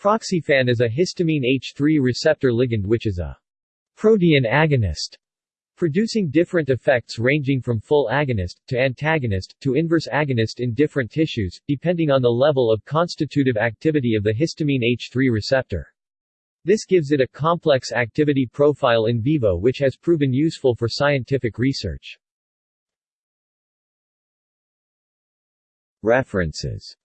Proxyfan is a histamine H3 receptor ligand which is a protean agonist, producing different effects ranging from full agonist, to antagonist, to inverse agonist in different tissues, depending on the level of constitutive activity of the histamine H3 receptor. This gives it a complex activity profile in vivo which has proven useful for scientific research. References